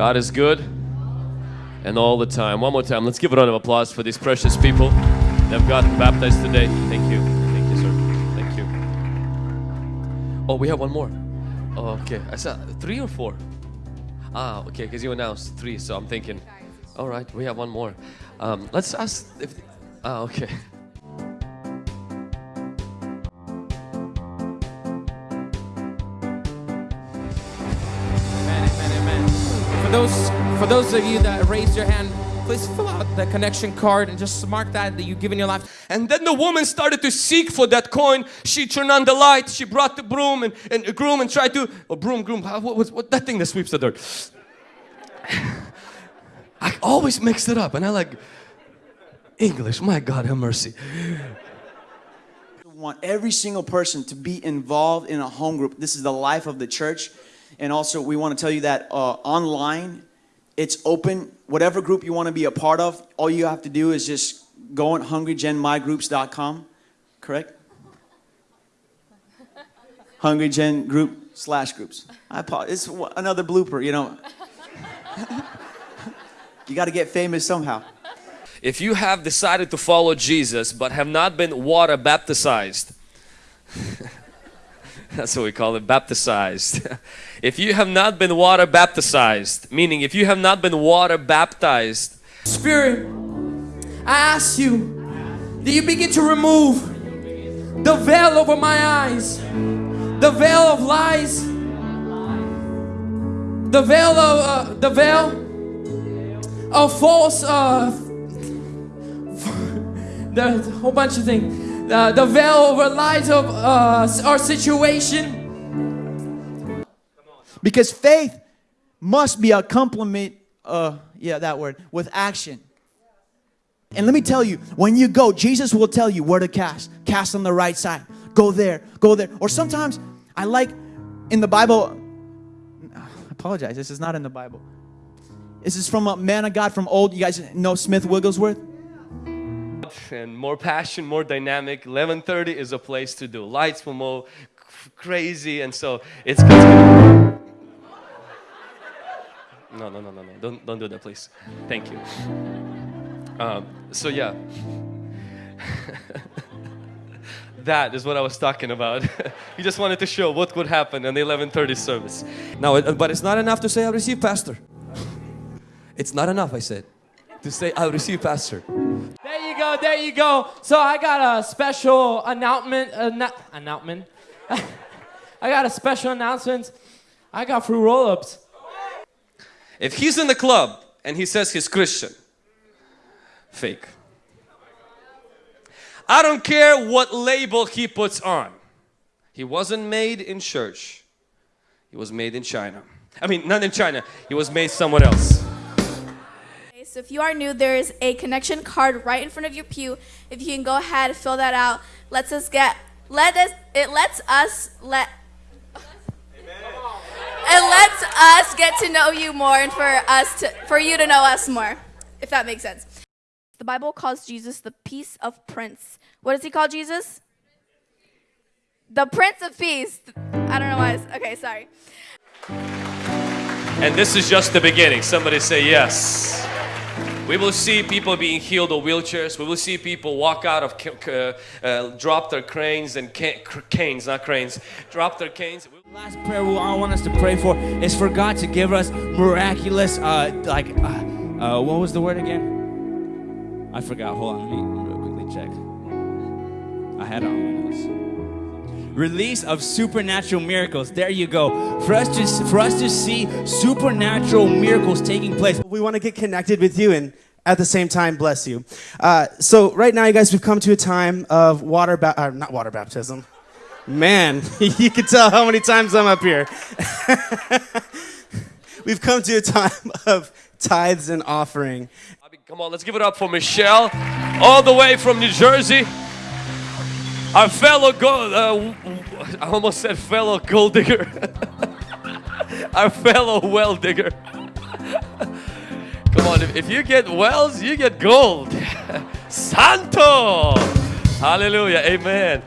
God is good and all the time. One more time. Let's give a round of applause for these precious people that have gotten baptized today. Thank you. Thank you, sir. Thank you. Oh, we have one more. Oh, okay. I said three or four? Ah, okay, because you announced three, so I'm thinking. All right, we have one more. Um, let's ask if. Ah, okay. Those, for those of you that raised your hand, please fill out the connection card and just mark that that you've given your life. And then the woman started to seek for that coin. She turned on the light. She brought the broom and, and groom and tried to, or broom, groom, what was what, that thing that sweeps the dirt? I always mix it up and I like English. My God, have mercy. want every single person to be involved in a home group. This is the life of the church. And also, we want to tell you that uh, online, it's open. Whatever group you want to be a part of, all you have to do is just go on hungrygenmygroups.com, correct? Hungrygen group slash groups. I apologize. It's another blooper, you know. you got to get famous somehow. If you have decided to follow Jesus but have not been water baptized, that's what we call it, baptized. if you have not been water baptized, meaning if you have not been water baptized, Spirit, I ask you do you begin to remove the veil over my eyes, the veil of lies, the veil of uh, the veil of false, uh, the whole bunch of things, uh, the veil over lies of uh, our situation. Because faith must be a complement, uh, yeah, that word, with action. And let me tell you, when you go, Jesus will tell you where to cast. Cast on the right side. Go there, go there. Or sometimes I like in the Bible, I apologize, this is not in the Bible. This is from a man of God from old. You guys know Smith Wigglesworth? And more passion, more dynamic, 11:30 is a place to do. Lights will more crazy, and so it's. no, no, no, no, no! Don't don't do that, please. Thank you. Um, so yeah, that is what I was talking about. he just wanted to show what would happen in the 11:30 service. Now, but it's not enough to say I receive pastor. It's not enough, I said, to say I receive pastor. There you go, there you go. So I got a special announcement. Uh, Annou- announcement. I got a special announcement. I got free roll-ups. If he's in the club and he says he's Christian, fake. I don't care what label he puts on. He wasn't made in church. He was made in China. I mean, not in China. He was made somewhere else. So if you are new, there is a connection card right in front of your pew. If you can go ahead, and fill that out. Let's us get let us it lets us let it lets us get to know you more and for us to for you to know us more, if that makes sense. The Bible calls Jesus the Peace of Prince. What does he call Jesus? The Prince of Peace. I don't know why. It's, okay, sorry. And this is just the beginning. Somebody say yes. We will see people being healed of wheelchairs. We will see people walk out of, ca- uh, drop their cranes and ca- cr- canes, not cranes, drop their canes. Last prayer we I want us to pray for is for God to give us miraculous, uh, like, uh, uh, what was the word again? I forgot. Hold on, let me, real quickly check. I had on. Release of supernatural miracles. There you go. For us to for us to see supernatural miracles taking place. We want to get connected with you and at the same time bless you. Uh, so right now, you guys, we've come to a time of water, ba- uh, not water baptism. Man, you can tell how many times I'm up here. we've come to a time of tithes and offering. I mean, come on, let's give it up for Michelle, all the way from New Jersey. Our fellow gold, uh, I almost said fellow gold digger. Our fellow well digger. Come on, if, if you get wells, you get gold. Santo! Hallelujah, amen.